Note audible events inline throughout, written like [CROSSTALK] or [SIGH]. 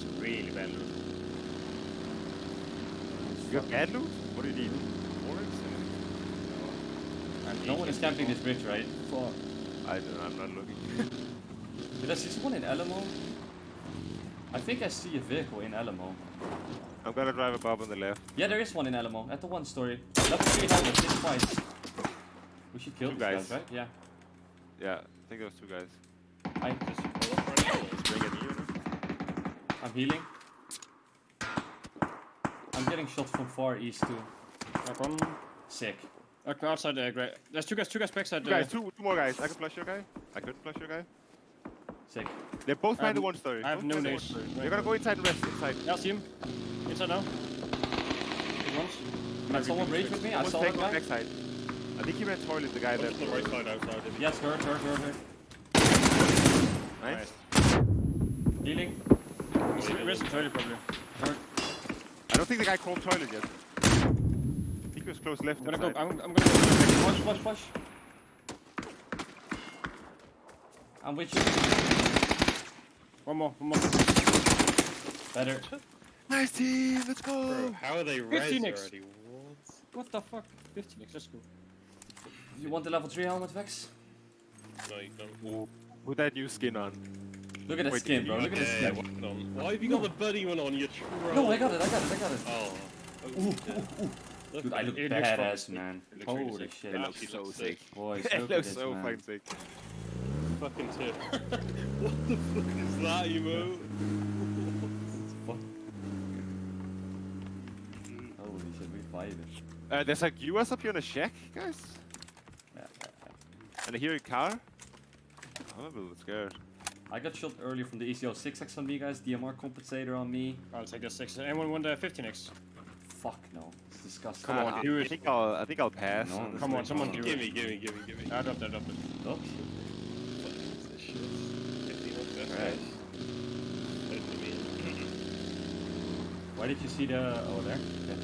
got some really bad loot. You have bad loot? What do you need? Orange? And No one is camping this bridge, right? Fuck. I don't know, I'm not looking. [LAUGHS] Did I see someone in Alamo? I think I see a vehicle in Alamo. I'm gonna drive above on the left. Yeah, there is one in Alamo, at the one story. Level 3 helmet, hit twice. We should kill Two these guys. guys. right? Yeah. Yeah, I think those two guys. I, Does he pull up right now? Bring at me, you know? I'm healing. I'm getting shot from far east too. Knock one. Sick. Uh, outside the grey. There's two guys, two guys backside Two guys, two, two more guys. I can flush your guy. I couldn't flush your guy. Sick. They're both I behind the have- one story. I have Both no behind nades. one story. Right. You're gonna go inside and rest inside. Yeah, I see him. Inside now. Good ones. Can someone rage with me? I Someone's saw that taking the guy. backside. I think he ran toilet, the guy Look that. the right side outside. Yes, hurt, hurt, hurt, hurt. Nice. Healing. He's risen toilet probably. Hurt. I don't think the guy crawled toilet yet. I think he was close left. I'm gonna inside. go. I'm, I'm gonna go. Push, push, push. I'm with you. One more. One more. Better. Nice team, let's go! Bro, how are they 15 res X. already? What? What the fuck? 15 Let's go. You want the level 3 helmet, Vex? No, you don't. Put that new skin on. Look at the Wait, skin, bro. Look at the skin. what's on? Why have you got the buddy one on? You troll. No, I got it, I got it, I got it. Oh. Ooh, ooh, ooh. Look Dude, I look It badass, man. It looks really Holy sick. shit. It It looks looks so so sick. sick. Boys, [LAUGHS] it look at looks this, so man. fucking sick. fucking tip. [LAUGHS] what the fuck is that emote? Fuck. [LAUGHS] Holy shit, we vibing. Uh, there's like US up here in a shack, guys. Yeah, yeah, yeah. And I hear a car. I'm a little scared. I got shot earlier from the ECO 6x on me, guys. DMR compensator on me. I'll take the 6x. Anyone want the 15x? Fuck no. It's disgusting. Come on, Uh, do I think I'll. I think I'll pass. No, on Come on, thing. someone do Gimme, it. gimme, gimme, gimme. I dropped it, I dropped it. Oh, Fuck is shit? 15 on Right. guys. Totally me. why did you see the... Oh, there? Okay.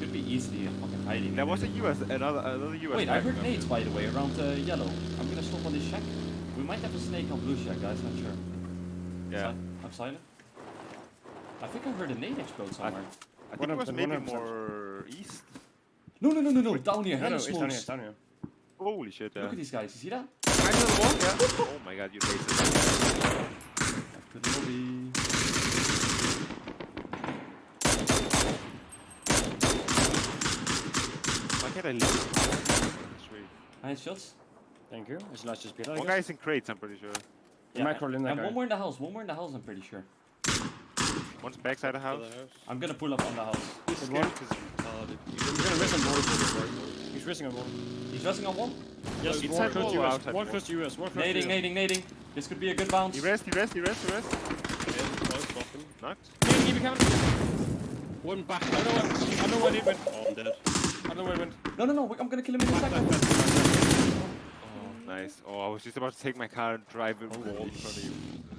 Could be easily fucking hiding. There was a. US, another another US. Wait, I heard up nades, by the way, around uh, yellow. I'm gonna stop on this shack. We might have a snake on blue shack, guys. Not sure. Yeah. Si- I'm silent. I think I heard a nade explode somewhere. I think One it was maybe one of them. more east. No, no, no, no, no. Down here. No, no, it's down here, down here. Holy shit! Yeah. Look at these guys. You see that? Behind the wall, yeah. Oh my god, you racist. Good lobby. Why can't I leave? Sweet. Nice shots. Thank you. It's last just beat. One guy's in crates, I'm pretty sure. You might crawl in that and guy. one more in the house. One more in the house. I'm pretty sure. One's backside the house. House. I'm gonna pull up on the house. This Good game one. is retarded. He's gonna risk on board. He's risking on board. He's resting on one. Yes, inside one close wall to or US. One wall? close to US. One close to Nading, US. nading, nading. This could be a good bounce. He rest, he rest, he rest, he rest. Yeah, nice knocking. Knocked. Nading, keep it coming. One back. I know what, I know what it went. Oh, I'm dead. I know where it went. No, no, no. I'm gonna kill him in a second. Oh, nice. Oh, I was just about to take my car and drive it Holy wall in front of you.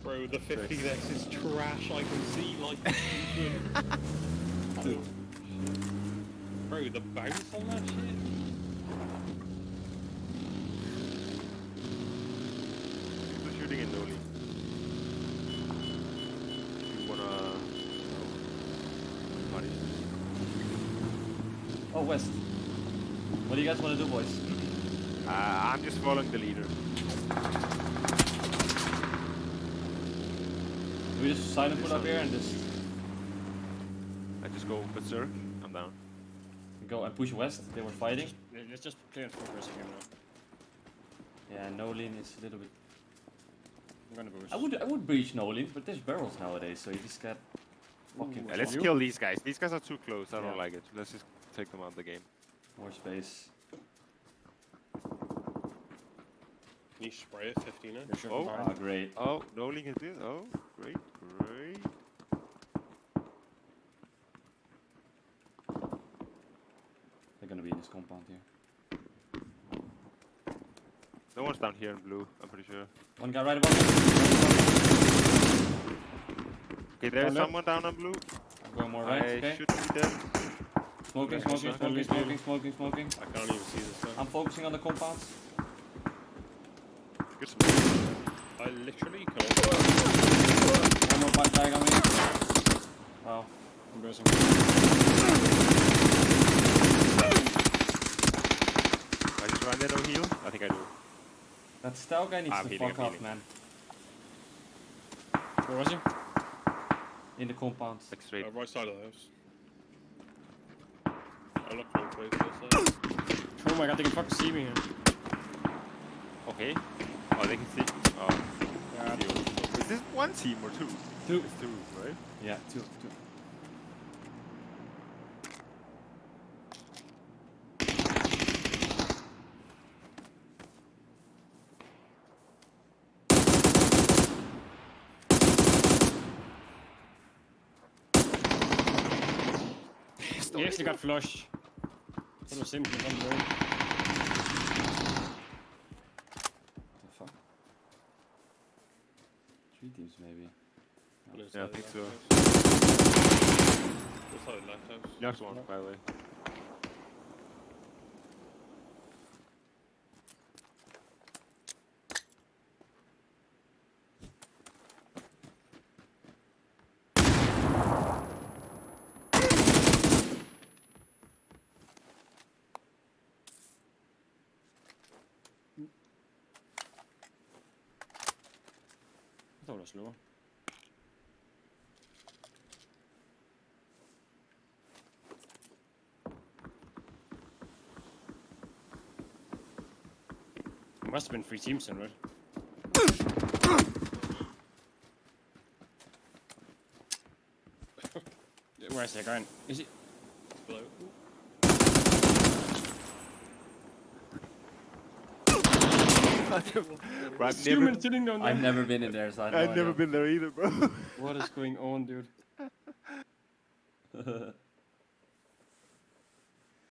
Bro, the 50x is trash. I can see like Dude. [LAUGHS] Bro, the bounce on that shit. People shooting in Noli. You wanna... Punish? Oh, West. What do you guys want to do, boys? Uh, I'm just following the leader. Do we just silent pull up here and just I just go berserk. I'm down. go and push West? They were fighting. Let's just play on focus again now. Yeah, Nolin is a little bit. I'm gonna boost. I would, I would breach Nolin, but there's barrels nowadays, so you just got fucking Yeah, let's kill these guys. These guys are too close. I don't like it. Let's just take them out of the game. more space. Can you spray it 15 They're Oh. Ah, great. Oh, Noli can do it. Oh, great, great. They're gonna be in this compound here. No one's down here in blue. I'm pretty sure. One guy right above. Okay, there's Down there? someone down on blue. I'm going more right. I Okay. should be dead. Smoking, smoking, smoking, smoking, smoking. smoking, smoking, smoking. I can't even see this guy. I'm focusing on the compounds. Good smoke. I literally can't. One more I'm bursting. I just run there, no heal? I think I do. That stout guy needs I'm to healing, fuck I'm off, healing. man. Where was he? In the compound. Like straight. Uh, right side of the house. I looked wrong place. This side. Oh my god, they can fucking see me here. Okay. Oh, they can see. Oh. Yeah. Is this one team or two? Two. It's two, right? Yeah, two, two. He actually got flush. That was simple. on the road. The fuck? Three teams maybe. On Yeah, I side of think the so. house. This side of the left house. Next one, by the way. I thought it. There must have been three teams then, right? Where's that guy? Is it Below. [LAUGHS] Bro, I've Human never, sitting down there. I've never been in there, so I have no never idea. been there either, bro. What is going on, dude? [LAUGHS]